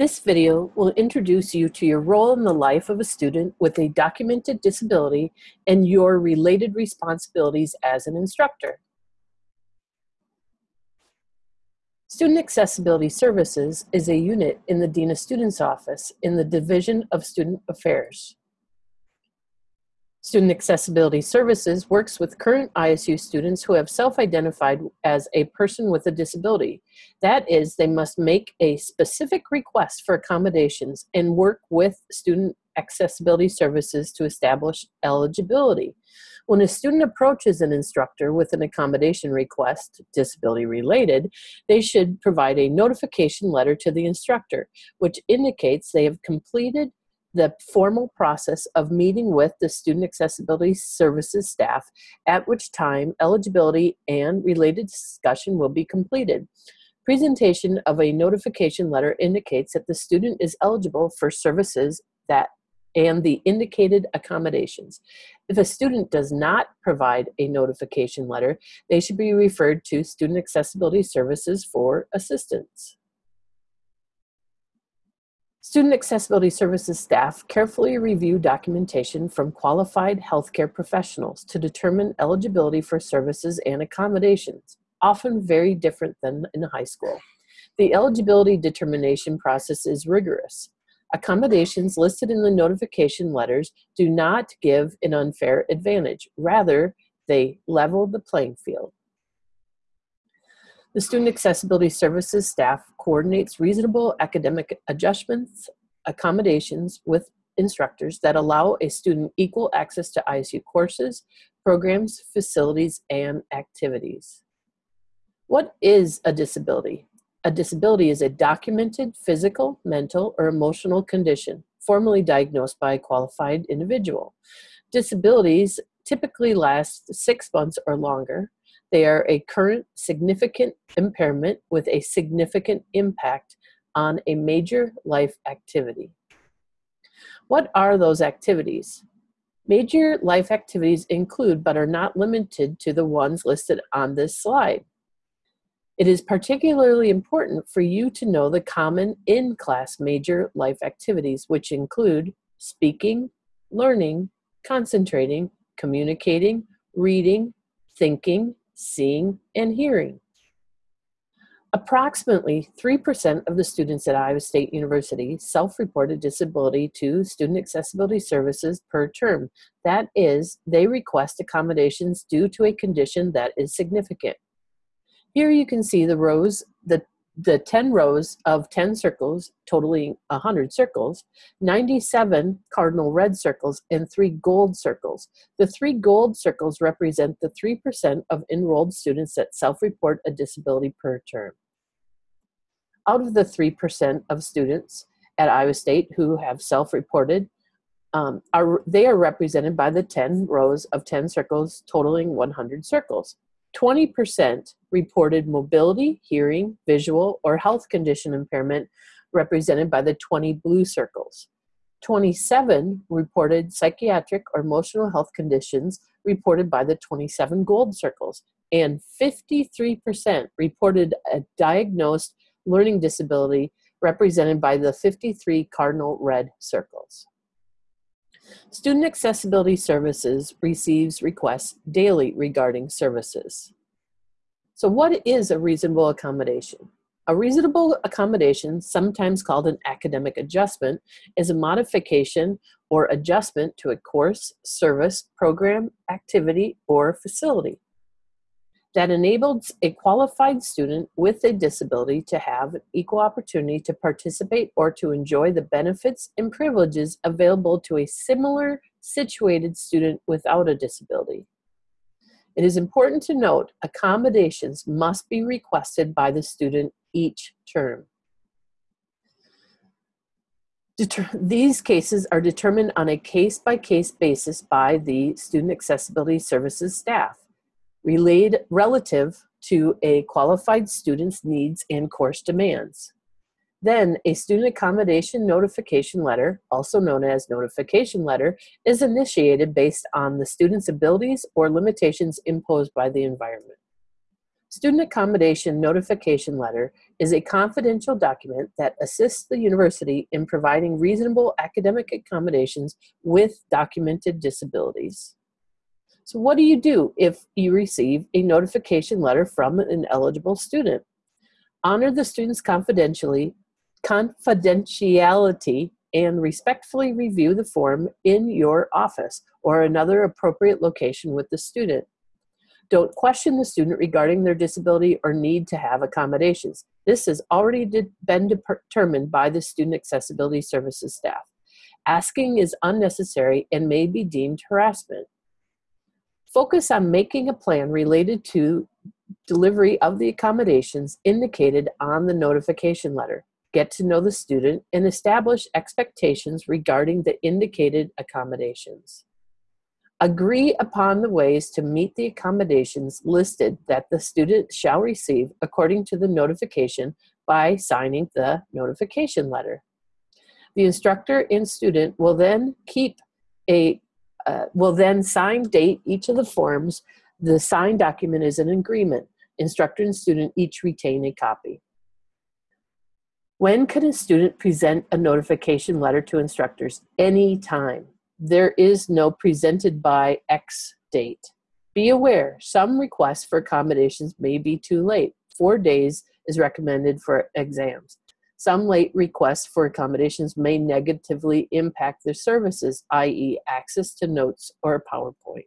This video will introduce you to your role in the life of a student with a documented disability and your related responsibilities as an instructor. Student Accessibility Services is a unit in the Dean of Students Office in the Division of Student Affairs. Student Accessibility Services works with current ISU students who have self-identified as a person with a disability. That is, they must make a specific request for accommodations and work with Student Accessibility Services to establish eligibility. When a student approaches an instructor with an accommodation request, disability related, they should provide a notification letter to the instructor, which indicates they have completed the formal process of meeting with the Student Accessibility Services staff, at which time eligibility and related discussion will be completed. Presentation of a notification letter indicates that the student is eligible for services that and the indicated accommodations. If a student does not provide a notification letter, they should be referred to Student Accessibility Services for assistance. Student Accessibility Services staff carefully review documentation from qualified healthcare professionals to determine eligibility for services and accommodations, often very different than in high school. The eligibility determination process is rigorous. Accommodations listed in the notification letters do not give an unfair advantage. Rather, they level the playing field. The Student Accessibility Services staff coordinates reasonable academic adjustments, accommodations with instructors that allow a student equal access to ISU courses, programs, facilities, and activities. What is a disability? A disability is a documented physical, mental, or emotional condition formally diagnosed by a qualified individual. Disabilities typically last six months or longer, they are a current significant impairment with a significant impact on a major life activity. What are those activities? Major life activities include, but are not limited to, the ones listed on this slide. It is particularly important for you to know the common in-class major life activities, which include speaking, learning, concentrating, communicating, reading, thinking, seeing, and hearing. Approximately 3% of the students at Iowa State University self-reported disability to Student Accessibility Services per term. That is, they request accommodations due to a condition that is significant. Here you can see the rows, the the 10 rows of 10 circles, totaling 100 circles, 97 cardinal red circles, and three gold circles. The three gold circles represent the 3% of enrolled students that self-report a disability per term. Out of the 3% of students at Iowa State who have self-reported, um, are, they are represented by the 10 rows of 10 circles totaling 100 circles. 20% reported mobility, hearing, visual, or health condition impairment represented by the 20 blue circles. 27 reported psychiatric or emotional health conditions reported by the 27 gold circles. And 53% reported a diagnosed learning disability represented by the 53 cardinal red circles. Student Accessibility Services receives requests daily regarding services. So what is a reasonable accommodation? A reasonable accommodation, sometimes called an academic adjustment, is a modification or adjustment to a course, service, program, activity, or facility that enables a qualified student with a disability to have equal opportunity to participate or to enjoy the benefits and privileges available to a similar situated student without a disability. It is important to note accommodations must be requested by the student each term. Deter these cases are determined on a case-by-case -case basis by the Student Accessibility Services staff relayed relative to a qualified student's needs and course demands. Then a student accommodation notification letter, also known as notification letter, is initiated based on the student's abilities or limitations imposed by the environment. Student Accommodation Notification Letter is a confidential document that assists the university in providing reasonable academic accommodations with documented disabilities. So what do you do if you receive a notification letter from an eligible student? Honor the student's confidentially, confidentiality and respectfully review the form in your office or another appropriate location with the student. Don't question the student regarding their disability or need to have accommodations. This has already been determined by the Student Accessibility Services staff. Asking is unnecessary and may be deemed harassment. Focus on making a plan related to delivery of the accommodations indicated on the notification letter. Get to know the student and establish expectations regarding the indicated accommodations. Agree upon the ways to meet the accommodations listed that the student shall receive according to the notification by signing the notification letter. The instructor and student will then keep a uh, will then sign date each of the forms. The signed document is an agreement. Instructor and student each retain a copy. When can a student present a notification letter to instructors? Anytime there is no presented by X date. Be aware, some requests for accommodations may be too late. Four days is recommended for exams. Some late requests for accommodations may negatively impact their services, i.e. access to notes or PowerPoint.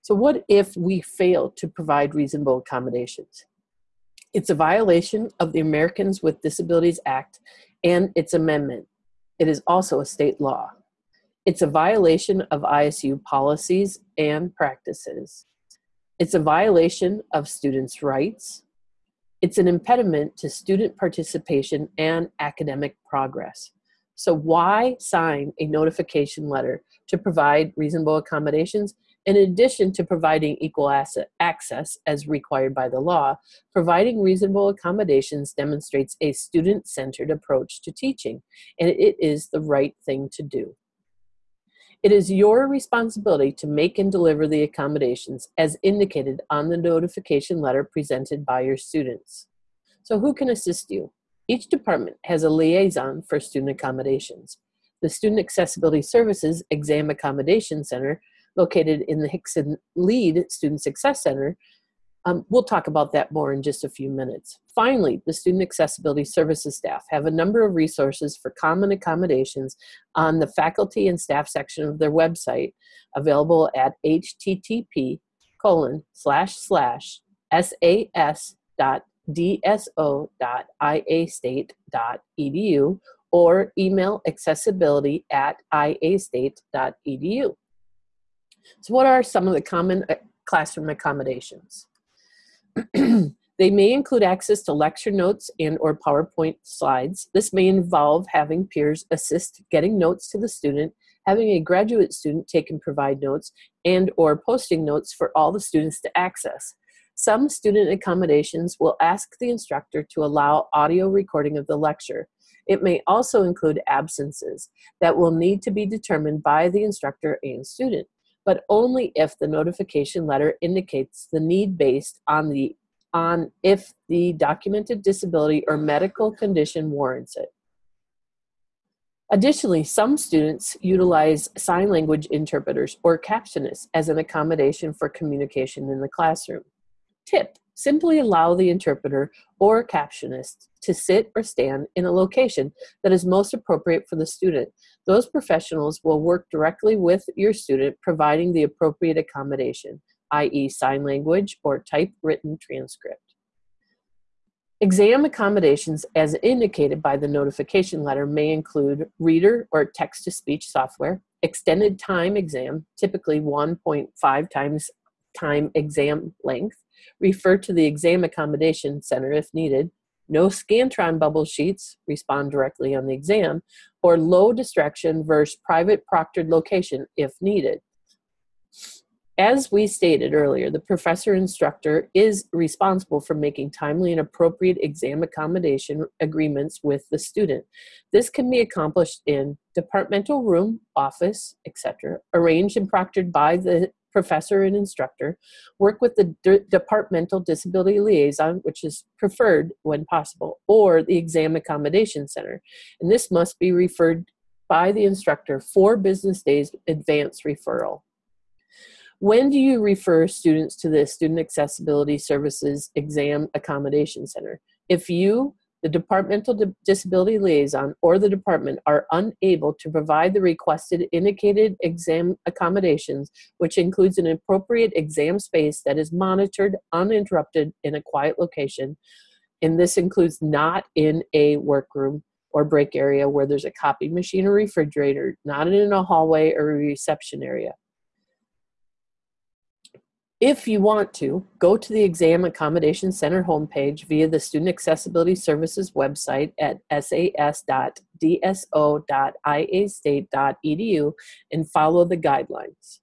So what if we fail to provide reasonable accommodations? It's a violation of the Americans with Disabilities Act and its amendment. It is also a state law. It's a violation of ISU policies and practices. It's a violation of students' rights. It's an impediment to student participation and academic progress. So why sign a notification letter to provide reasonable accommodations in addition to providing equal access as required by the law, providing reasonable accommodations demonstrates a student-centered approach to teaching, and it is the right thing to do. It is your responsibility to make and deliver the accommodations as indicated on the notification letter presented by your students. So who can assist you? Each department has a liaison for student accommodations. The Student Accessibility Services Exam Accommodation Center, located in the Hickson Lead Student Success Center, um, we'll talk about that more in just a few minutes. Finally, the Student Accessibility Services staff have a number of resources for common accommodations on the faculty and staff section of their website, available at http colon slash slash sas dot dso dot iastate dot edu or email accessibility at iastate dot edu. So what are some of the common uh, classroom accommodations? they may include access to lecture notes and or PowerPoint slides. This may involve having peers assist getting notes to the student, having a graduate student take and provide notes, and or posting notes for all the students to access. Some student accommodations will ask the instructor to allow audio recording of the lecture. It may also include absences that will need to be determined by the instructor and student but only if the notification letter indicates the need based on the on if the documented disability or medical condition warrants it. Additionally, some students utilize sign language interpreters or captionists as an accommodation for communication in the classroom. Tip, simply allow the interpreter or captionist to sit or stand in a location that is most appropriate for the student those professionals will work directly with your student providing the appropriate accommodation, i.e. sign language or typewritten transcript. Exam accommodations as indicated by the notification letter may include reader or text-to-speech software, extended time exam, typically 1.5 times time exam length, refer to the exam accommodation center if needed, no Scantron bubble sheets, respond directly on the exam, or low distraction versus private proctored location if needed. As we stated earlier, the professor instructor is responsible for making timely and appropriate exam accommodation agreements with the student. This can be accomplished in departmental room, office, etc., arranged and proctored by the professor and instructor, work with the departmental disability liaison, which is preferred when possible, or the exam accommodation center. And this must be referred by the instructor four business days advance referral. When do you refer students to the Student Accessibility Services Exam Accommodation Center? If you the departmental disability liaison or the department are unable to provide the requested indicated exam accommodations, which includes an appropriate exam space that is monitored uninterrupted in a quiet location, and this includes not in a workroom or break area where there's a copy machine or refrigerator, not in a hallway or a reception area. If you want to, go to the Exam Accommodation Center homepage via the Student Accessibility Services website at sas.dso.iastate.edu and follow the guidelines.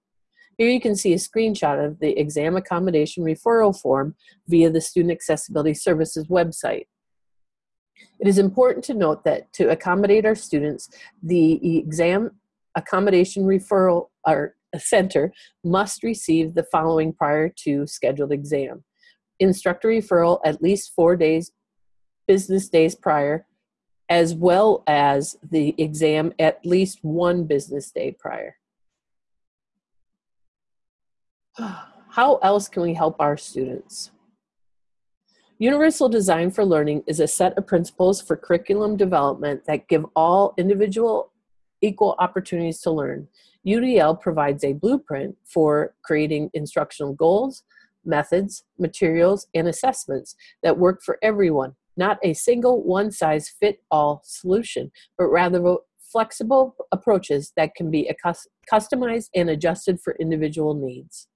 Here you can see a screenshot of the exam accommodation referral form via the Student Accessibility Services website. It is important to note that to accommodate our students, the exam accommodation referral or center must receive the following prior to scheduled exam. Instructor referral at least four days, business days prior, as well as the exam at least one business day prior. How else can we help our students? Universal Design for Learning is a set of principles for curriculum development that give all individual equal opportunities to learn. UDL provides a blueprint for creating instructional goals, methods, materials, and assessments that work for everyone, not a single one size fit all solution, but rather flexible approaches that can be customized and adjusted for individual needs.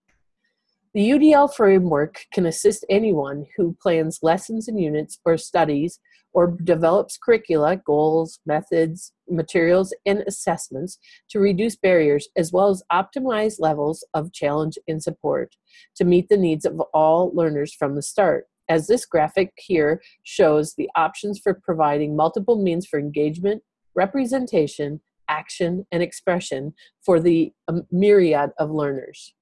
The UDL framework can assist anyone who plans lessons and units or studies or develops curricula, goals, methods, materials, and assessments to reduce barriers as well as optimize levels of challenge and support to meet the needs of all learners from the start. As this graphic here shows the options for providing multiple means for engagement, representation, action, and expression for the um, myriad of learners.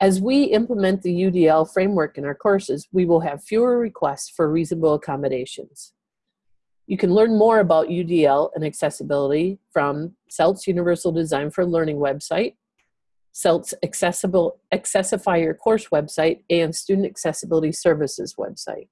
As we implement the UDL framework in our courses, we will have fewer requests for reasonable accommodations. You can learn more about UDL and accessibility from CELT's Universal Design for Learning website, CELT's Accessible Accessify Your Course website, and Student Accessibility Services website.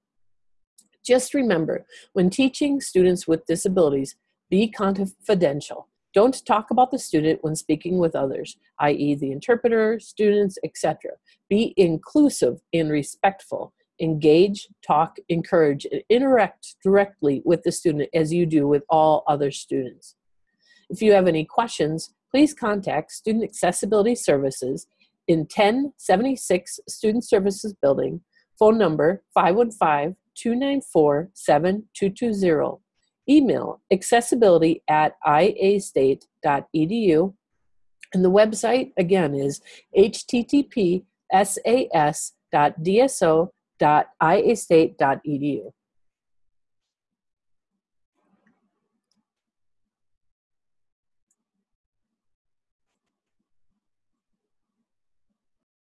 Just remember, when teaching students with disabilities, be confidential. Don't talk about the student when speaking with others, i.e., the interpreter, students, etc. Be inclusive and respectful. Engage, talk, encourage, and interact directly with the student as you do with all other students. If you have any questions, please contact Student Accessibility Services in 1076 Student Services Building, phone number 515 294 7220 Email accessibility at iastate.edu. And the website again is http sas.dso.iastate.edu.